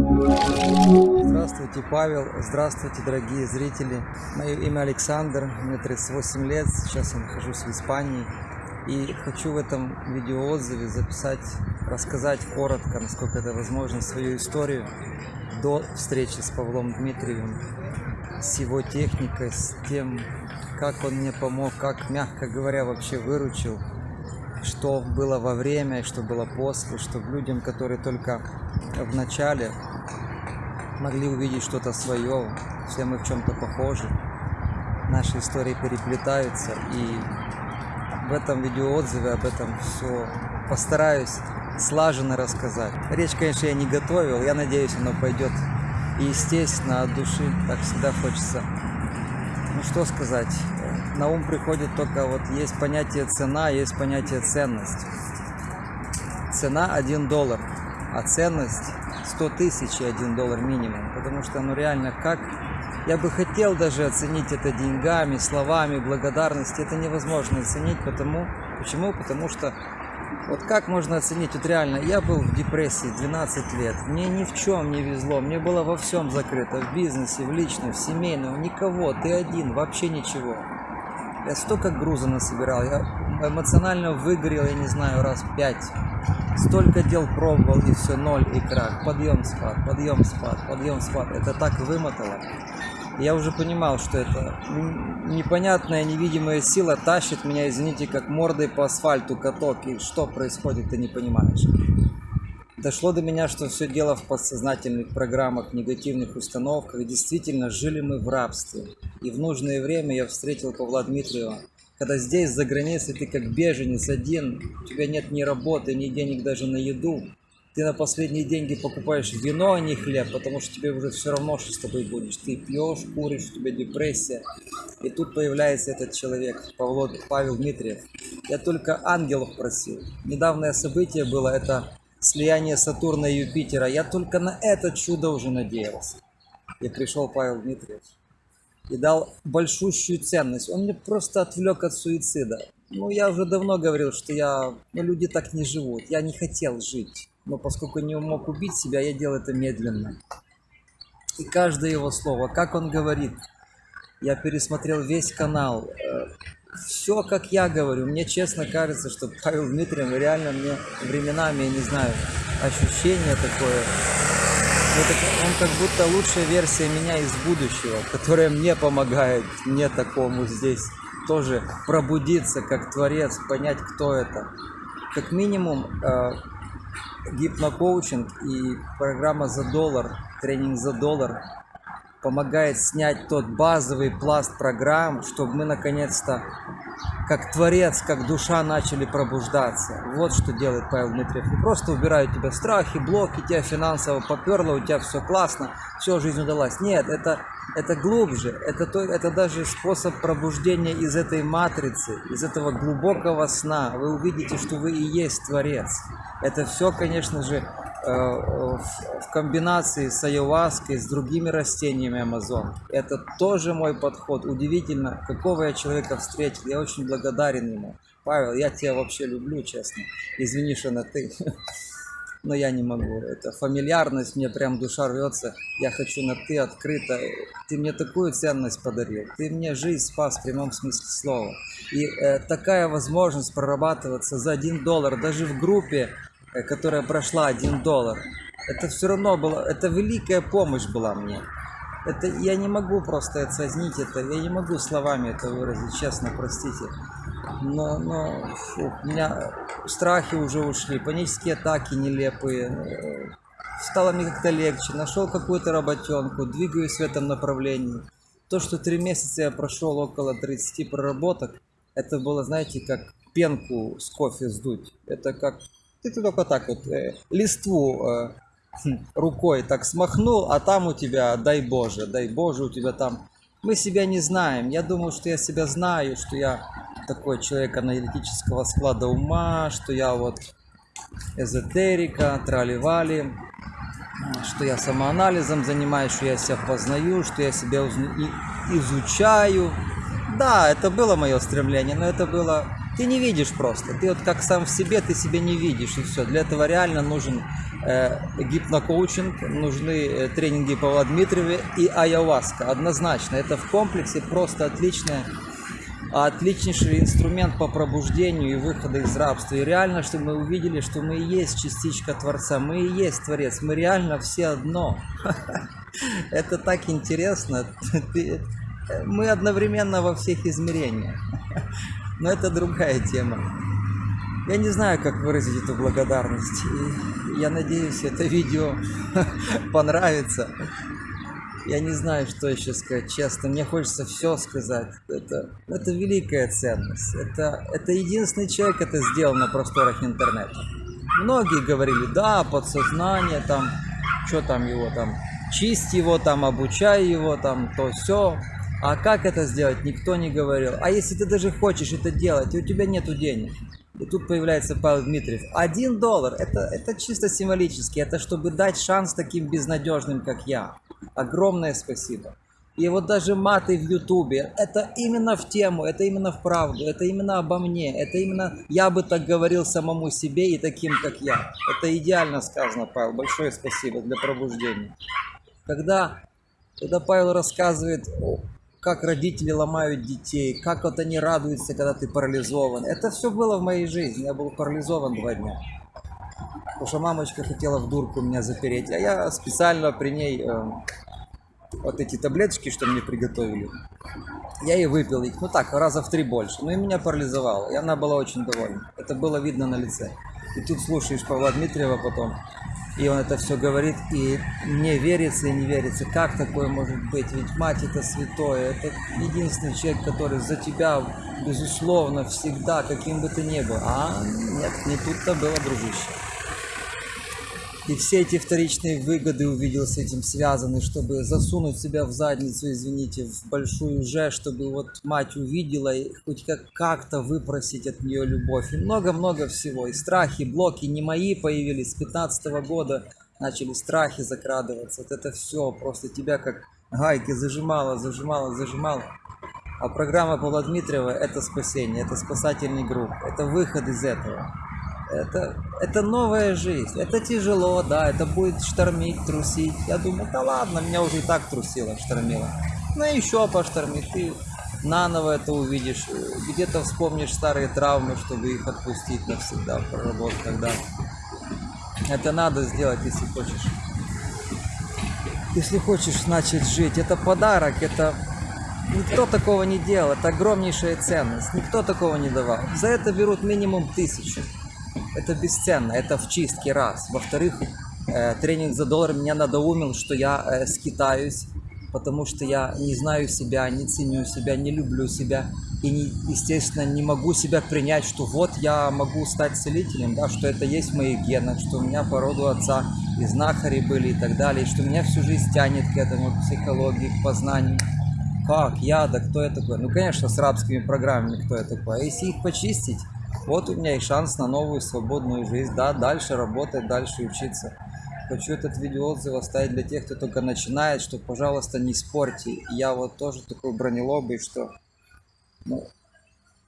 Здравствуйте, Павел. Здравствуйте, дорогие зрители. Мое имя Александр, мне 38 лет, сейчас я нахожусь в Испании. И хочу в этом видеоотзыве записать, рассказать коротко, насколько это возможно, свою историю до встречи с Павлом Дмитриевым, с его техникой, с тем, как он мне помог, как, мягко говоря, вообще выручил, что было во время и что было после, чтобы людям, которые только в начале могли увидеть что-то свое, все мы в чем-то похожи, наши истории переплетаются, и в этом видеоотзыве об этом все постараюсь слаженно рассказать. Речь, конечно, я не готовил, я надеюсь, оно пойдет естественно, от души, так всегда хочется. Ну что сказать, на ум приходит только вот есть понятие цена, есть понятие ценность. Цена 1 доллар, а ценность 100 тысяч и 1 доллар минимум. Потому что, ну реально, как... Я бы хотел даже оценить это деньгами, словами, благодарности. Это невозможно оценить, потому... Почему? Потому что вот как можно оценить, вот реально, я был в депрессии 12 лет, мне ни в чем не везло, мне было во всем закрыто, в бизнесе, в личном, в семейном, никого, ты один, вообще ничего. Я столько груза насобирал, я эмоционально выгорел, я не знаю, раз пять. Столько дел пробовал, и все, ноль и крах. Подъем, спад, подъем, спад, подъем, спад. Это так вымотало. Я уже понимал, что это непонятная невидимая сила тащит меня, извините, как мордой по асфальту каток. И что происходит, ты не понимаешь. Дошло до меня, что все дело в подсознательных программах, негативных установках. Действительно, жили мы в рабстве. И в нужное время я встретил Павла Дмитриева. Когда здесь, за границей, ты как беженец один, у тебя нет ни работы, ни денег даже на еду. Ты на последние деньги покупаешь вино, а не хлеб, потому что тебе уже все равно, что с тобой будешь. Ты пьешь, куришь, у тебя депрессия. И тут появляется этот человек, Павло, Павел Дмитриев. Я только ангелов просил. Недавнее событие было, это слияние Сатурна и Юпитера. Я только на это чудо уже надеялся. И пришел Павел Дмитриевич и дал большущую ценность. Он мне просто отвлек от суицида. Ну, я уже давно говорил, что я... Ну, люди так не живут. Я не хотел жить. Но поскольку не мог убить себя, я делал это медленно. И каждое его слово, как он говорит, я пересмотрел весь канал. Все, как я говорю. Мне честно кажется, что Павел Дмитриев реально мне временами, я не знаю, ощущение такое он как будто лучшая версия меня из будущего, которая мне помогает, мне такому здесь тоже пробудиться как творец, понять, кто это. Как минимум, э, гипнокоучинг и программа за доллар, тренинг за доллар помогает снять тот базовый пласт программ, чтобы мы наконец-то, как творец, как душа начали пробуждаться. Вот что делает Павел Дмитриев. Не просто убирают тебя страхи, блоки, тебя финансово поперло, у тебя все классно, все, жизнь удалась. Нет, это, это глубже, это, то, это даже способ пробуждения из этой матрицы, из этого глубокого сна. Вы увидите, что вы и есть творец. Это все, конечно же, в комбинации с айоваской, с другими растениями Амазон. Это тоже мой подход. Удивительно, какого я человека встретил. Я очень благодарен ему. Павел, я тебя вообще люблю, честно. Извини, что на ты. Но я не могу. Это фамильярность, мне прям душа рвется. Я хочу на ты открыто. Ты мне такую ценность подарил. Ты мне жизнь спас в прямом смысле слова. И э, такая возможность прорабатываться за один доллар, даже в группе Э, которая прошла 1 доллар, это все равно было, это великая помощь была мне. Это я не могу просто оценить это, я не могу словами это выразить, честно, простите. Но, но фу, у меня страхи уже ушли, панические атаки нелепые. Стало мне как-то легче, нашел какую-то работенку, двигаюсь в этом направлении. То, что три месяца я прошел около 30 проработок, это было, знаете, как пенку с кофе сдуть. Это как ты только так вот э, листву э, хм, рукой так смахнул, а там у тебя, дай Боже, дай Боже, у тебя там... Мы себя не знаем. Я думаю, что я себя знаю, что я такой человек аналитического склада ума, что я вот эзотерика, трали-вали, что я самоанализом занимаюсь, что я себя познаю, что я себя изучаю. Да, это было мое стремление, но это было ты не видишь просто. Ты вот как сам в себе, ты себя не видишь, и все. Для этого реально нужен э, гипнокоучинг, нужны э, тренинги Павла Дмитриева и айаваска. Однозначно, это в комплексе просто отличное отличнейший инструмент по пробуждению и выходу из рабства. И реально, чтобы мы увидели, что мы и есть частичка Творца, мы и есть Творец, мы реально все одно. Это так интересно. Мы одновременно во всех измерениях. Но это другая тема. Я не знаю, как выразить эту благодарность. И я надеюсь, это видео понравится. Я не знаю, что еще сказать, честно. Мне хочется все сказать. Это, это великая ценность. Это, это единственный человек это сделал на просторах интернета. Многие говорили, да, подсознание, там, что там его там, чисть его там, обучай его там, то все. А как это сделать, никто не говорил. А если ты даже хочешь это делать, и у тебя нету денег, и тут появляется Павел Дмитриев. Один доллар, это, это чисто символически, это чтобы дать шанс таким безнадежным, как я. Огромное спасибо. И вот даже маты в Ютубе, это именно в тему, это именно в правду, это именно обо мне, это именно я бы так говорил самому себе и таким, как я. Это идеально сказано, Павел, большое спасибо для пробуждения. Когда, когда Павел рассказывает, как родители ломают детей, как вот они радуются, когда ты парализован, это все было в моей жизни, я был парализован два дня. Потому что мамочка хотела в дурку меня запереть, а я специально при ней э, вот эти таблеточки, что мне приготовили, я и выпил их, ну так, раза в три больше. Ну и меня парализовало, и она была очень довольна. Это было видно на лице. И тут слушаешь Павла Дмитриева потом, и он это все говорит, и мне верится и не верится, как такое может быть, ведь мать это святое, это единственный человек, который за тебя, безусловно, всегда, каким бы ты ни был. А нет, не тут-то было, дружище. И все эти вторичные выгоды увидел с этим связаны, чтобы засунуть себя в задницу, извините, в большую же, чтобы вот мать увидела и хоть как- как-то выпросить от нее любовь. И много-много всего. И страхи, блоки не мои появились с 15 года. Начали страхи закрадываться. Вот это все просто тебя как гайки зажимало, зажимало, зажимало. А программа Павла Дмитриева – это спасение, это спасательный групп, это выход из этого. Это, это новая жизнь. Это тяжело, да, это будет штормить, трусить. Я думаю, да ладно, меня уже и так трусило, штормило. Ну и еще поштормит, ты наново это увидишь. Где-то вспомнишь старые травмы, чтобы их отпустить навсегда, проработать тогда. Это надо сделать, если хочешь. Если хочешь начать жить, это подарок, это Никто такого не делал, это огромнейшая ценность. Никто такого не давал. За это берут минимум тысячу. Это бесценно, это в чистке раз. Во-вторых, э, тренинг за доллар меня надоумил, что я э, скитаюсь, потому что я не знаю себя, не ценю себя, не люблю себя. И, не, естественно, не могу себя принять, что вот я могу стать целителем, да, что это есть в моих генах, что у меня по роду отца и знахари были и так далее, и что меня всю жизнь тянет к этому, к психологии, к познанию. Как? Я? Да кто я такой? Ну, конечно, с рабскими программами кто я такой. А если их почистить, вот у меня и шанс на новую свободную жизнь. Да, дальше работать, дальше учиться. Хочу этот видеоотзыв оставить для тех, кто только начинает, что, пожалуйста, не спорьте. Я вот тоже такой бронелобый, что ну,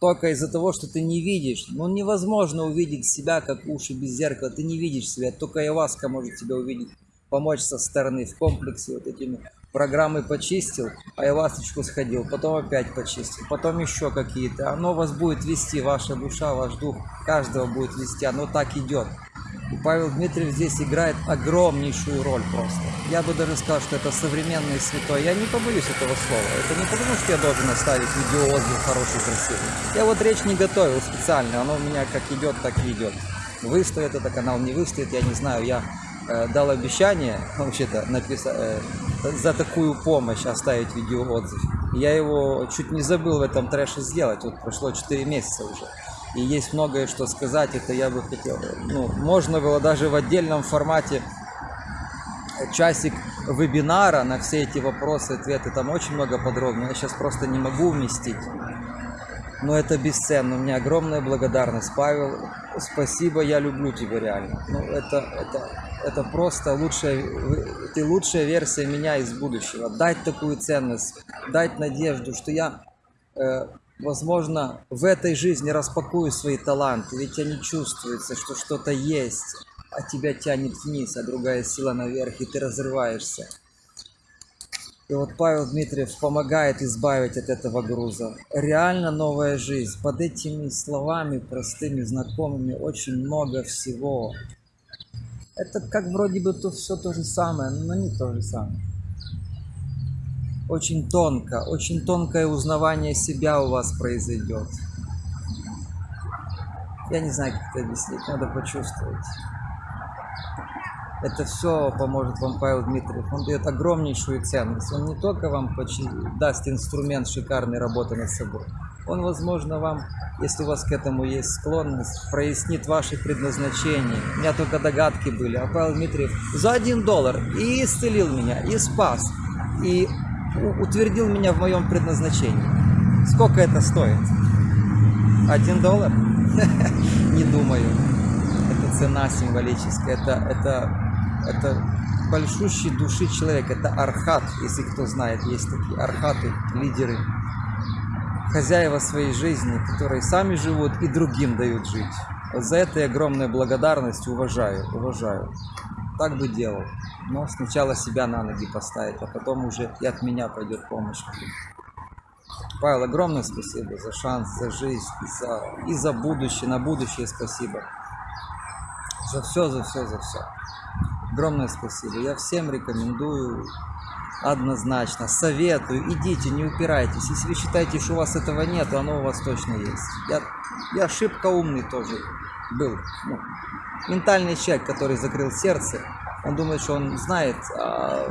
только из-за того, что ты не видишь. Ну, невозможно увидеть себя, как уши без зеркала. Ты не видишь себя. Только Яваска может тебя увидеть, помочь со стороны в комплексе вот этими программы почистил, а Явасочку сходил, потом опять почистил, потом еще какие-то. Оно вас будет вести, ваша душа, ваш дух, каждого будет вести. Оно так идет. И Павел Дмитриев здесь играет огромнейшую роль просто. Я бы даже сказал, что это современный святой. Я не побоюсь этого слова. Это не потому, что я должен оставить видеоотзыв хороший, красивый. Я вот речь не готовил специально. Оно у меня как идет, так и идет. Выстоит это канал, не выстоит, я не знаю. Я дал обещание, вообще-то, написать, э, за такую помощь оставить видеоотзыв. Я его чуть не забыл в этом трэше сделать. Вот прошло 4 месяца уже и есть многое что сказать, это я бы хотел. Ну, можно было даже в отдельном формате часик вебинара на все эти вопросы, ответы, там очень много подробно, я сейчас просто не могу уместить. Но это бесценно, у меня огромная благодарность, Павел, спасибо, я люблю тебя реально. Ну, это, это, это просто лучшая, ты лучшая версия меня из будущего. Дать такую ценность, дать надежду, что я э, возможно, в этой жизни распакую свои таланты, ведь они чувствуются, что что-то есть. а тебя тянет вниз, а другая сила наверх, и ты разрываешься. И вот Павел Дмитриев помогает избавить от этого груза. Реально новая жизнь. Под этими словами простыми, знакомыми очень много всего. Это как вроде бы то все то же самое, но не то же самое. Очень тонко, очень тонкое узнавание себя у вас произойдет. Я не знаю, как это объяснить, надо почувствовать. Это все поможет вам Павел Дмитриев. Он дает огромнейшую ценность. Он не только вам даст инструмент шикарной работы над собой. Он, возможно, вам, если у вас к этому есть склонность, прояснит ваше предназначение. У меня только догадки были. А Павел Дмитриев за один доллар и исцелил меня, и спас, и утвердил меня в моем предназначении. Сколько это стоит? Один доллар? Не думаю. Это цена символическая. Это, это это большущий души человек, это архат, если кто знает, есть такие архаты, лидеры, хозяева своей жизни, которые сами живут и другим дают жить. Вот за это я огромная благодарность, уважаю, уважаю. Так бы делал. Но сначала себя на ноги поставить, а потом уже и от меня пойдет помощь. Павел, огромное спасибо за шанс, за жизнь, и за, и за будущее, на будущее спасибо. За все, за все, за все. Огромное спасибо. Я всем рекомендую однозначно, советую, идите, не упирайтесь. Если вы считаете, что у вас этого нет, оно у вас точно есть. Я, я шибко умный тоже был. Ну, ментальный человек, который закрыл сердце. Он думает, что он знает, а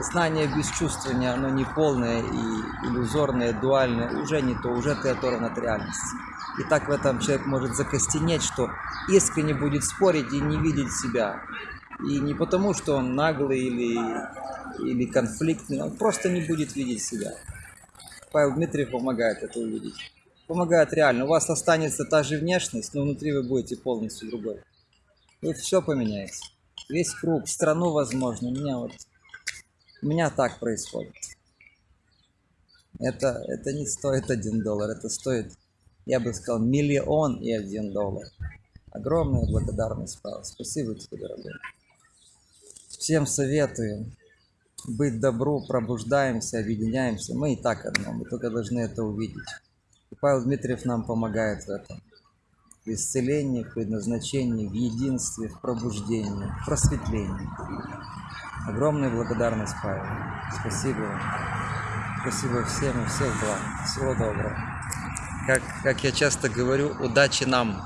знание без чувствования, оно не полное и иллюзорное, дуальное, уже не то, уже ты оторван от реальности. И так в этом человек может закостенеть, что искренне будет спорить и не видеть себя. И не потому, что он наглый или, или конфликтный, он просто не будет видеть себя. Павел Дмитриев помогает это увидеть. Помогает реально. У вас останется та же внешность, но внутри вы будете полностью другой. Вы все поменяете. Весь круг, страну, возможно. У меня вот... У меня так происходит. Это, это не стоит один доллар, это стоит, я бы сказал, миллион и один доллар. Огромная благодарность, Павел. Спасибо тебе, дорогой. Всем советую быть добру, пробуждаемся, объединяемся. Мы и так одно, мы только должны это увидеть. И Павел Дмитриев нам помогает в этом. В исцелении, в предназначении, в единстве, в пробуждении, в просветлении. Огромная благодарность, Павел. Спасибо вам. Спасибо всем и всех благ. Всего доброго. Как, как я часто говорю, удачи нам.